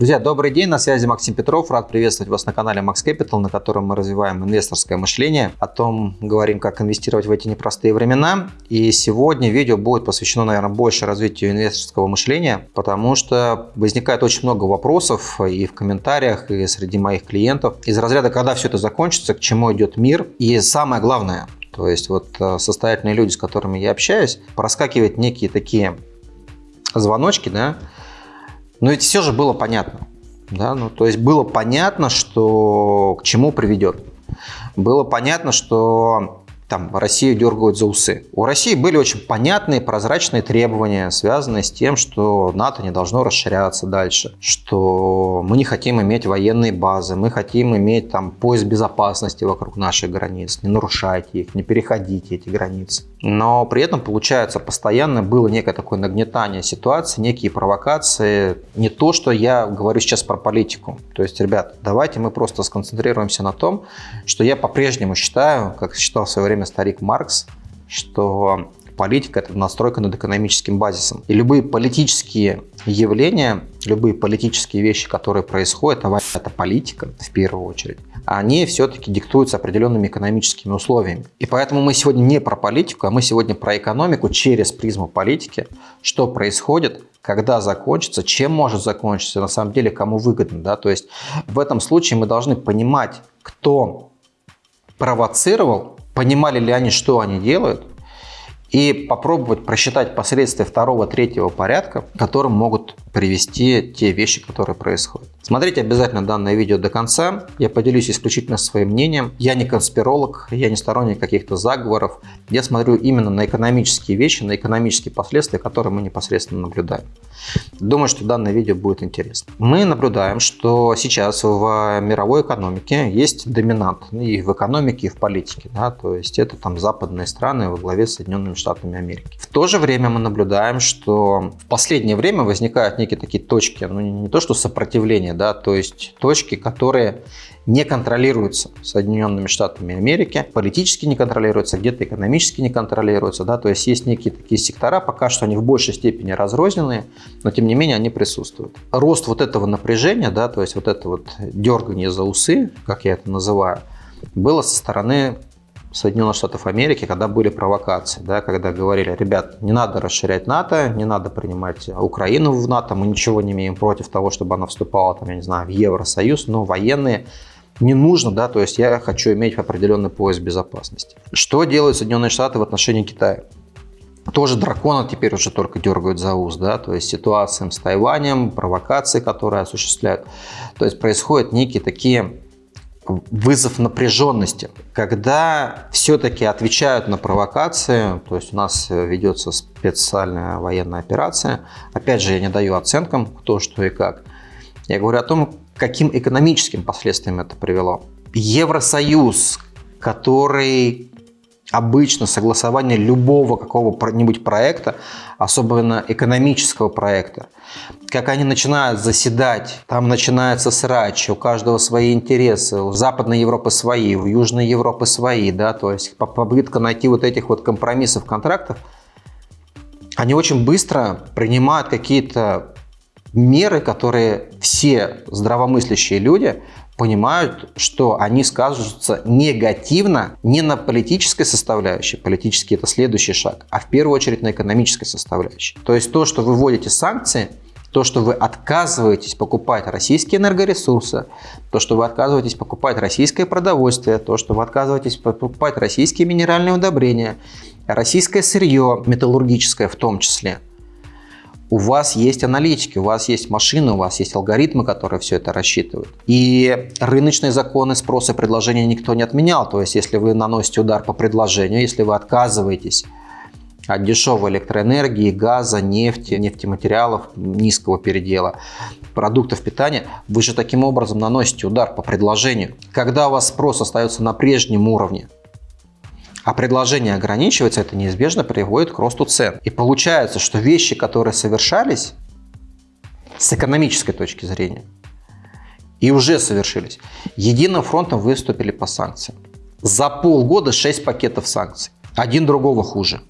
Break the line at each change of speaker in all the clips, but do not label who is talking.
Друзья, добрый день, на связи Максим Петров. Рад приветствовать вас на канале Max Capital, на котором мы развиваем инвесторское мышление. О том говорим, как инвестировать в эти непростые времена. И сегодня видео будет посвящено, наверное, больше развитию инвесторского мышления, потому что возникает очень много вопросов и в комментариях, и среди моих клиентов. Из разряда, когда все это закончится, к чему идет мир. И самое главное, то есть вот э, состоятельные люди, с которыми я общаюсь, проскакивают некие такие звоночки, да, но ведь все же было понятно. Да? Ну, то есть было понятно, что к чему приведет. Было понятно, что там Россию дергают за усы. У России были очень понятные, прозрачные требования, связанные с тем, что НАТО не должно расширяться дальше, что мы не хотим иметь военные базы, мы хотим иметь там пояс безопасности вокруг наших границ, не нарушайте их, не переходите эти границы. Но при этом, получается, постоянно было некое такое нагнетание ситуации, некие провокации. Не то, что я говорю сейчас про политику. То есть, ребят, давайте мы просто сконцентрируемся на том, что я по-прежнему считаю, как считал в свое время старик Маркс, что политика – это настройка над экономическим базисом. И любые политические явления, любые политические вещи, которые происходят, а это политика в первую очередь, они все-таки диктуются определенными экономическими условиями. И поэтому мы сегодня не про политику, а мы сегодня про экономику через призму политики, что происходит, когда закончится, чем может закончиться, на самом деле кому выгодно. Да? То есть в этом случае мы должны понимать, кто провоцировал, понимали ли они, что они делают, и попробовать просчитать последствия второго, третьего порядка, которым могут привести те вещи, которые происходят. Смотрите обязательно данное видео до конца. Я поделюсь исключительно своим мнением. Я не конспиролог, я не сторонник каких-то заговоров. Я смотрю именно на экономические вещи, на экономические последствия, которые мы непосредственно наблюдаем. Думаю, что данное видео будет интересно. Мы наблюдаем, что сейчас в мировой экономике есть доминант и в экономике, и в политике. Да? То есть это там западные страны во главе с Соединенными Штатами Америки. В то же время мы наблюдаем, что в последнее время возникают некие такие точки, ну не то что сопротивление, да, то есть точки, которые не контролируются Соединенными Штатами Америки, политически не контролируются, где-то экономически не контролируются, да, то есть есть некие такие сектора, пока что они в большей степени разрозненные, но тем не менее они присутствуют. Рост вот этого напряжения, да, то есть вот это вот дергание за усы, как я это называю, было со стороны Соединенных Штатов Америки, когда были провокации, да, когда говорили, ребят, не надо расширять НАТО, не надо принимать Украину в НАТО, мы ничего не имеем против того, чтобы она вступала, там, я не знаю, в Евросоюз, но военные не нужно, да, то есть я хочу иметь определенный пояс безопасности. Что делают Соединенные Штаты в отношении Китая? Тоже дракона теперь уже только дергают за ус, да, то есть ситуациям с Тайванем, провокации, которые осуществляют. То есть происходят некие такие вызов напряженности. Когда все-таки отвечают на провокации, то есть у нас ведется специальная военная операция, опять же, я не даю оценкам, кто, что и как. Я говорю о том, каким экономическим последствиям это привело. Евросоюз, который обычно согласование любого какого-нибудь проекта, особенно экономического проекта, как они начинают заседать, там начинается срач, у каждого свои интересы, у Западной Европы свои, у Южной Европы свои, да, то есть попытка найти вот этих вот компромиссов, контрактов, они очень быстро принимают какие-то меры, которые все здравомыслящие люди понимают, что они скажутся негативно не на политической составляющей, политический это следующий шаг, а в первую очередь на экономической составляющей. То есть то, что вы вводите санкции, то, что вы отказываетесь покупать российские энергоресурсы, то, что вы отказываетесь покупать российское продовольствие, то, что вы отказываетесь покупать российские минеральные удобрения, российское сырье, металлургическое в том числе – у вас есть аналитики, у вас есть машины, у вас есть алгоритмы, которые все это рассчитывают. И рыночные законы спроса и предложения никто не отменял. То есть, если вы наносите удар по предложению, если вы отказываетесь от дешевой электроэнергии, газа, нефти, нефтематериалов низкого передела, продуктов питания, вы же таким образом наносите удар по предложению. Когда у вас спрос остается на прежнем уровне, а предложение ограничивается, это неизбежно приводит к росту цен. И получается, что вещи, которые совершались с экономической точки зрения, и уже совершились, единым фронтом выступили по санкциям. За полгода 6 пакетов санкций. Один другого хуже.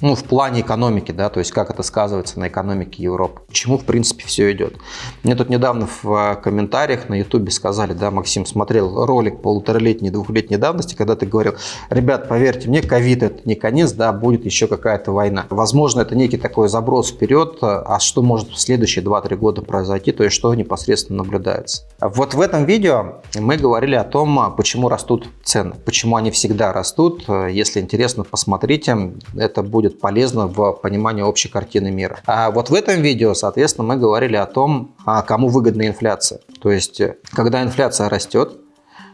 Ну, в плане экономики, да, то есть как это сказывается на экономике Европы, к чему, в принципе, все идет. Мне тут недавно в э, комментариях на ютубе сказали, да, Максим смотрел ролик полуторалетней, двухлетней давности, когда ты говорил, ребят, поверьте мне, ковид это не конец, да, будет еще какая-то война. Возможно, это некий такой заброс вперед, а что может в следующие 2-3 года произойти, то есть что непосредственно наблюдается. Вот в этом видео мы говорили о том, почему растут цены, почему они всегда растут. Если интересно, посмотрите, это будет будет полезно в понимании общей картины мира. А вот в этом видео, соответственно, мы говорили о том, а кому выгодна инфляция. То есть, когда инфляция растет,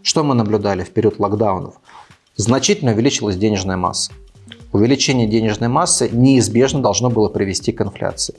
что мы наблюдали в период локдаунов? Значительно увеличилась денежная масса. Увеличение денежной массы неизбежно должно было привести к инфляции.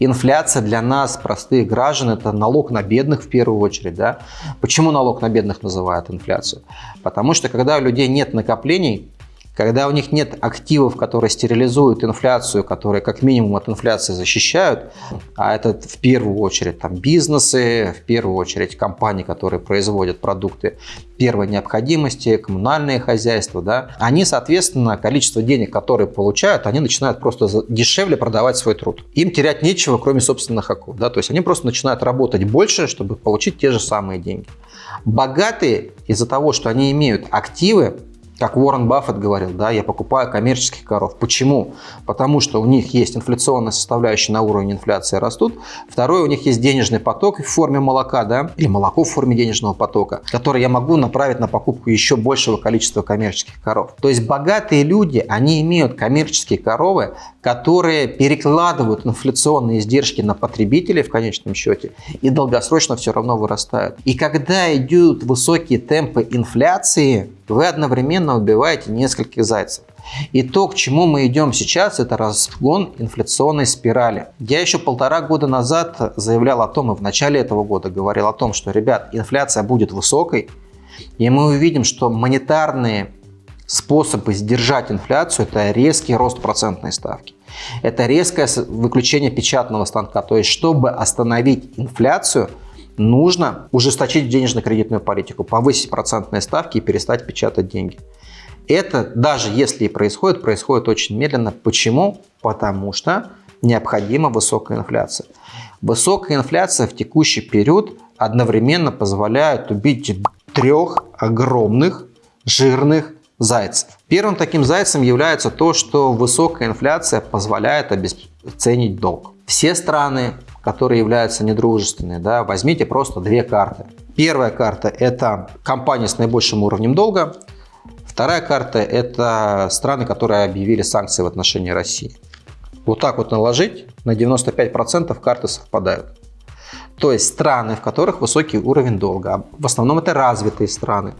Инфляция для нас, простых граждан, это налог на бедных в первую очередь. Да? Почему налог на бедных называют инфляцию? Потому что когда у людей нет накоплений, когда у них нет активов, которые стерилизуют инфляцию, которые как минимум от инфляции защищают, а это в первую очередь там, бизнесы, в первую очередь компании, которые производят продукты первой необходимости, коммунальные хозяйства, да, они, соответственно, количество денег, которые получают, они начинают просто дешевле продавать свой труд. Им терять нечего, кроме собственных оков. Да, то есть они просто начинают работать больше, чтобы получить те же самые деньги. Богатые из-за того, что они имеют активы, как Уоррен Баффет говорил, да, я покупаю коммерческих коров. Почему? Потому что у них есть инфляционная составляющая на уровне инфляции растут. Второе, у них есть денежный поток в форме молока, да, или молоко в форме денежного потока, который я могу направить на покупку еще большего количества коммерческих коров. То есть богатые люди, они имеют коммерческие коровы, которые перекладывают инфляционные издержки на потребителей в конечном счете и долгосрочно все равно вырастают. И когда идут высокие темпы инфляции, вы одновременно убиваете нескольких зайцев. И то, к чему мы идем сейчас, это разгон инфляционной спирали. Я еще полтора года назад заявлял о том, и в начале этого года говорил о том, что, ребят, инфляция будет высокой, и мы увидим, что монетарные способы сдержать инфляцию – это резкий рост процентной ставки. Это резкое выключение печатного станка. То есть, чтобы остановить инфляцию – нужно ужесточить денежно-кредитную политику, повысить процентные ставки и перестать печатать деньги. Это даже если и происходит, происходит очень медленно. Почему? Потому что необходима высокая инфляция. Высокая инфляция в текущий период одновременно позволяет убить трех огромных жирных зайцев. Первым таким зайцем является то, что высокая инфляция позволяет обесценить долг. Все страны которые являются недружественные, да, возьмите просто две карты. Первая карта – это компании с наибольшим уровнем долга. Вторая карта – это страны, которые объявили санкции в отношении России. Вот так вот наложить, на 95% карты совпадают. То есть страны, в которых высокий уровень долга, в основном это развитые страны,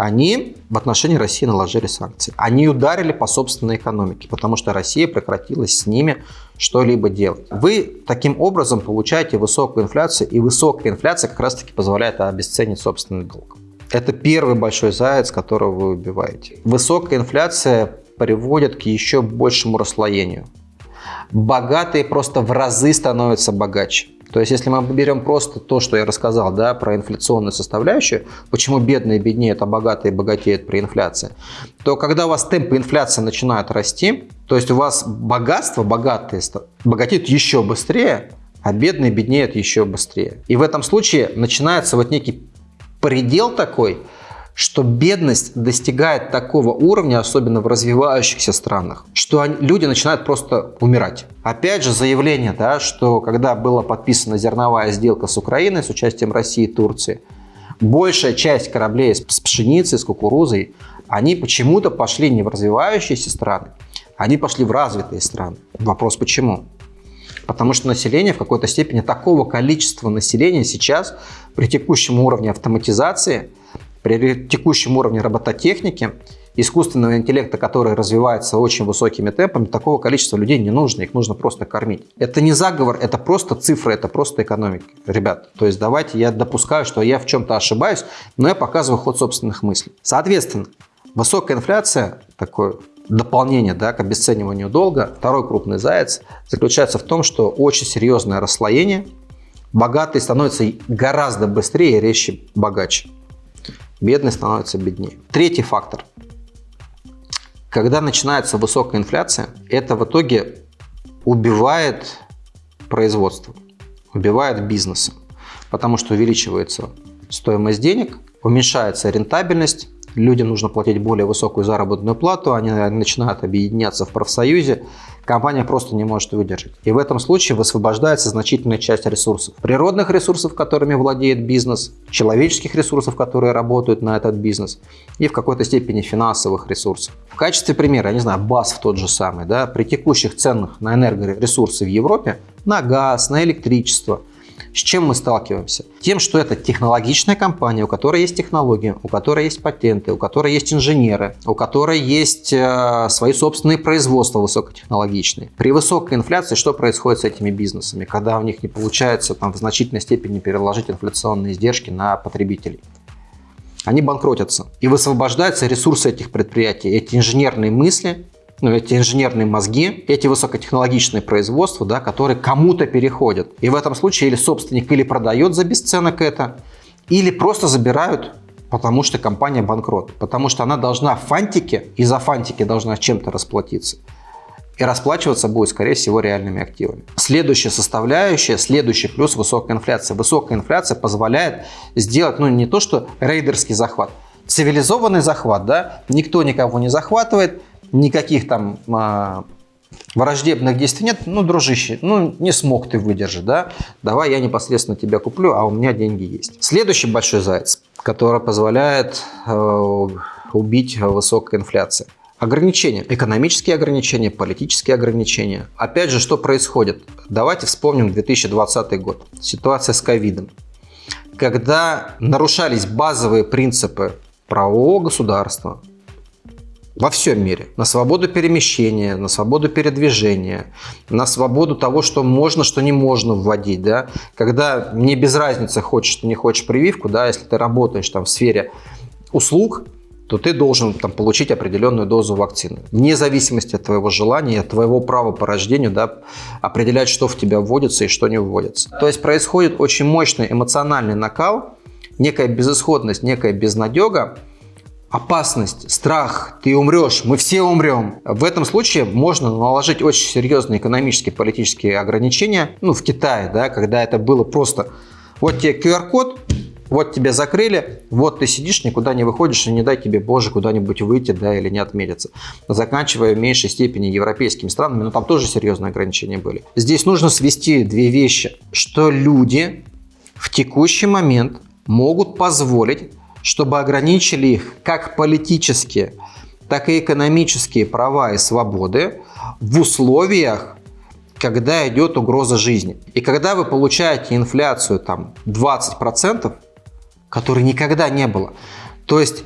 они в отношении России наложили санкции. Они ударили по собственной экономике, потому что Россия прекратилась с ними что-либо делать. Вы таким образом получаете высокую инфляцию, и высокая инфляция как раз-таки позволяет обесценить собственный долг. Это первый большой заяц, которого вы убиваете. Высокая инфляция приводит к еще большему расслоению. Богатые просто в разы становятся богаче. То есть, если мы берем просто то, что я рассказал да, про инфляционную составляющую, почему бедные беднеют, а богатые богатеют при инфляции, то когда у вас темпы инфляции начинают расти, то есть у вас богатство богатые богатеют еще быстрее, а бедные беднеют еще быстрее. И в этом случае начинается вот некий предел такой – что бедность достигает такого уровня, особенно в развивающихся странах, что они, люди начинают просто умирать. Опять же, заявление, да, что когда была подписана зерновая сделка с Украиной с участием России и Турции, большая часть кораблей с пшеницей, с кукурузой, они почему-то пошли не в развивающиеся страны, они пошли в развитые страны. Вопрос почему? Потому что население в какой-то степени, такого количества населения сейчас при текущем уровне автоматизации – при текущем уровне робототехники, искусственного интеллекта, который развивается очень высокими темпами, такого количества людей не нужно, их нужно просто кормить. Это не заговор, это просто цифры, это просто экономика. Ребят, то есть давайте, я допускаю, что я в чем-то ошибаюсь, но я показываю ход собственных мыслей. Соответственно, высокая инфляция, такое дополнение да, к обесцениванию долга, второй крупный заяц, заключается в том, что очень серьезное расслоение, богатые становятся гораздо быстрее и резче богаче бедный становится беднее. Третий фактор. Когда начинается высокая инфляция, это в итоге убивает производство, убивает бизнес, потому что увеличивается стоимость денег, уменьшается рентабельность, людям нужно платить более высокую заработную плату, они начинают объединяться в профсоюзе, компания просто не может выдержать. И в этом случае высвобождается значительная часть ресурсов. Природных ресурсов, которыми владеет бизнес, человеческих ресурсов, которые работают на этот бизнес, и в какой-то степени финансовых ресурсов. В качестве примера, я не знаю, БАС в тот же самый, да, при текущих ценах на энергоресурсы в Европе, на газ, на электричество – с чем мы сталкиваемся? Тем, что это технологичная компания, у которой есть технологии, у которой есть патенты, у которой есть инженеры, у которой есть э, свои собственные производства высокотехнологичные. При высокой инфляции что происходит с этими бизнесами, когда у них не получается там, в значительной степени переложить инфляционные издержки на потребителей? Они банкротятся. И высвобождаются ресурсы этих предприятий, эти инженерные мысли, ну, эти инженерные мозги, эти высокотехнологичные производства, да, которые кому-то переходят. И в этом случае или собственник или продает за бесценок это, или просто забирают, потому что компания банкрот. Потому что она должна фантики, и за фантики должна чем-то расплатиться. И расплачиваться будет, скорее всего, реальными активами. Следующая составляющая, следующий плюс – высокая инфляция. Высокая инфляция позволяет сделать, ну, не то что рейдерский захват, цивилизованный захват, да, никто никого не захватывает, никаких там а, враждебных действий нет, ну, дружище, ну, не смог ты выдержать, да, давай я непосредственно тебя куплю, а у меня деньги есть. Следующий большой заяц, который позволяет э, убить высокая инфляция. Ограничения, экономические ограничения, политические ограничения. Опять же, что происходит? Давайте вспомним 2020 год, ситуация с ковидом. Когда нарушались базовые принципы правового государства, во всем мире. На свободу перемещения, на свободу передвижения, на свободу того, что можно, что не можно вводить. Да? Когда мне без разницы, хочешь ты не хочешь прививку, да, если ты работаешь там, в сфере услуг, то ты должен там, получить определенную дозу вакцины. Вне зависимости от твоего желания, от твоего права по рождению, да, определять, что в тебя вводится и что не вводится. То есть происходит очень мощный эмоциональный накал, некая безысходность, некая безнадега, опасность, страх, ты умрешь, мы все умрем. В этом случае можно наложить очень серьезные экономические, политические ограничения. Ну, в Китае, да, когда это было просто вот тебе QR-код, вот тебя закрыли, вот ты сидишь, никуда не выходишь, и не дай тебе, Боже, куда-нибудь выйти, да, или не отметиться. Заканчивая в меньшей степени европейскими странами, но там тоже серьезные ограничения были. Здесь нужно свести две вещи, что люди в текущий момент могут позволить чтобы ограничили их как политические, так и экономические права и свободы в условиях, когда идет угроза жизни. И когда вы получаете инфляцию там 20%, которой никогда не было, то есть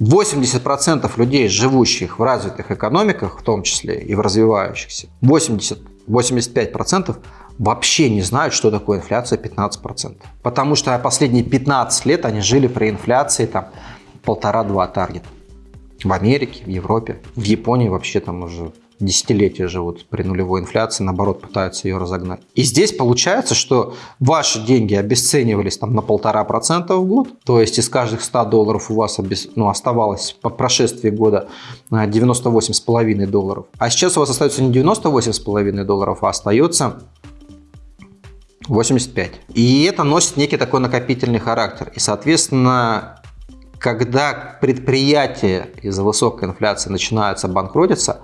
80% людей, живущих в развитых экономиках, в том числе и в развивающихся, 80-85% вообще не знают, что такое инфляция 15%. Потому что последние 15 лет они жили при инфляции там полтора-два таргета. В Америке, в Европе, в Японии вообще там уже десятилетия живут при нулевой инфляции, наоборот, пытаются ее разогнать. И здесь получается, что ваши деньги обесценивались там на полтора процента в год, то есть из каждых 100 долларов у вас обес... ну, оставалось по прошествии года 98,5 долларов. А сейчас у вас остается не 98,5 долларов, а остается 85. И это носит некий такой накопительный характер. И, соответственно, когда предприятия из-за высокой инфляции начинаются банкротиться,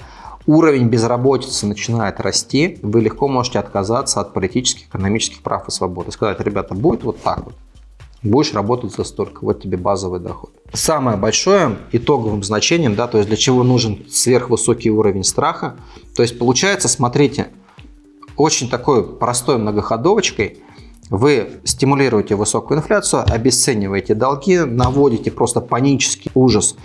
уровень безработицы начинает расти, вы легко можете отказаться от политических, экономических прав и свобод. И сказать, ребята, будет вот так вот. Будешь работать за столько, вот тебе базовый доход. Самое большое итоговым значением, да, то есть для чего нужен сверхвысокий уровень страха, то есть получается, смотрите, очень такой простой многоходовочкой вы стимулируете высокую инфляцию, обесцениваете долги, наводите просто панический ужас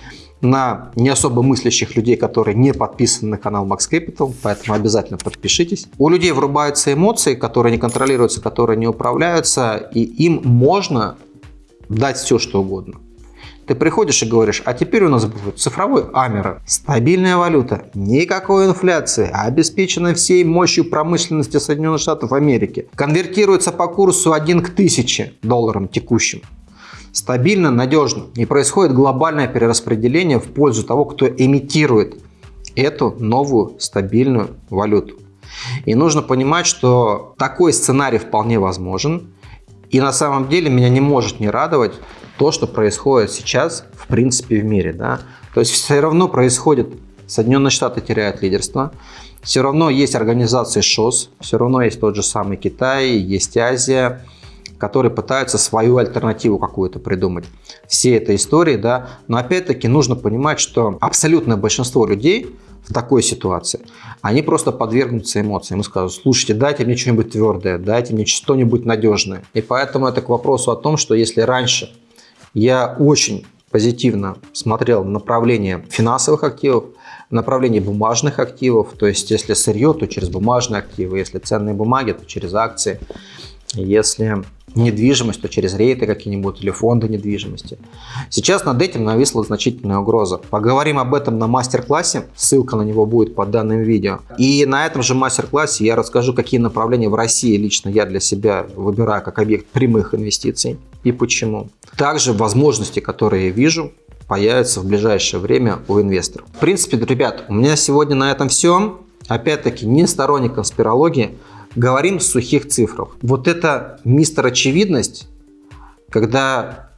на не особо мыслящих людей, которые не подписаны на канал Max Capital, поэтому обязательно подпишитесь. У людей врубаются эмоции, которые не контролируются, которые не управляются, и им можно дать все, что угодно. Ты приходишь и говоришь, а теперь у нас будет цифровой Амера, стабильная валюта, никакой инфляции, обеспеченная всей мощью промышленности Соединенных Штатов Америки, конвертируется по курсу 1 к 1000 долларам текущим. Стабильно, надежно. Не происходит глобальное перераспределение в пользу того, кто эмитирует эту новую стабильную валюту. И нужно понимать, что такой сценарий вполне возможен. И на самом деле меня не может не радовать то, что происходит сейчас в принципе в мире. Да? То есть все равно происходит, Соединенные Штаты теряют лидерство, все равно есть организации ШОС, все равно есть тот же самый Китай, есть Азия, которые пытаются свою альтернативу какую-то придумать. Все этой истории, да, но опять-таки нужно понимать, что абсолютное большинство людей такой ситуации, они просто подвергнутся эмоциям и скажут, слушайте, дайте мне что-нибудь твердое, дайте мне что-нибудь надежное. И поэтому это к вопросу о том, что если раньше я очень позитивно смотрел направление финансовых активов, направление бумажных активов, то есть если сырье, то через бумажные активы, если ценные бумаги, то через акции, если недвижимость, то через рейты какие-нибудь или фонды недвижимости. Сейчас над этим нависла значительная угроза. Поговорим об этом на мастер-классе, ссылка на него будет под данным видео. И на этом же мастер-классе я расскажу, какие направления в России лично я для себя выбираю как объект прямых инвестиций и почему. Также возможности, которые я вижу, появятся в ближайшее время у инвесторов. В принципе, ребят, у меня сегодня на этом все. Опять-таки, не сторонник конспирологии, говорим с сухих цифр. Вот это мистер очевидность, когда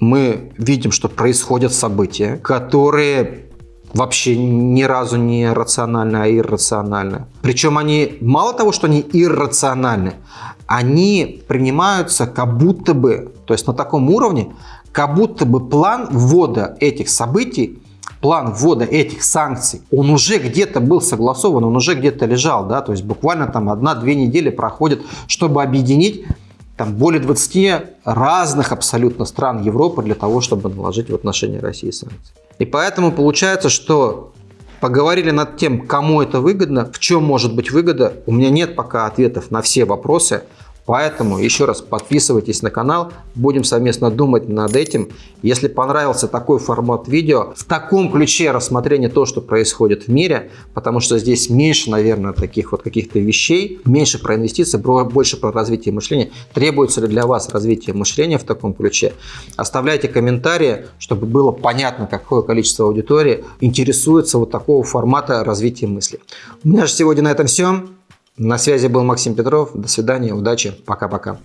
мы видим, что происходят события, которые вообще ни разу не рациональны, а иррациональны. Причем они, мало того, что они иррациональны, они принимаются как будто бы, то есть на таком уровне, как будто бы план ввода этих событий план ввода этих санкций, он уже где-то был согласован, он уже где-то лежал, да, то есть буквально там одна-две недели проходит, чтобы объединить там более 20 разных абсолютно стран Европы для того, чтобы наложить в отношении России санкции. И поэтому получается, что поговорили над тем, кому это выгодно, в чем может быть выгода. У меня нет пока ответов на все вопросы. Поэтому еще раз подписывайтесь на канал, будем совместно думать над этим. Если понравился такой формат видео, в таком ключе рассмотрение то, что происходит в мире, потому что здесь меньше, наверное, таких вот каких-то вещей, меньше про инвестиции, больше про развитие мышления. Требуется ли для вас развитие мышления в таком ключе? Оставляйте комментарии, чтобы было понятно, какое количество аудитории интересуется вот такого формата развития мысли. У меня же сегодня на этом все. На связи был Максим Петров. До свидания, удачи, пока-пока.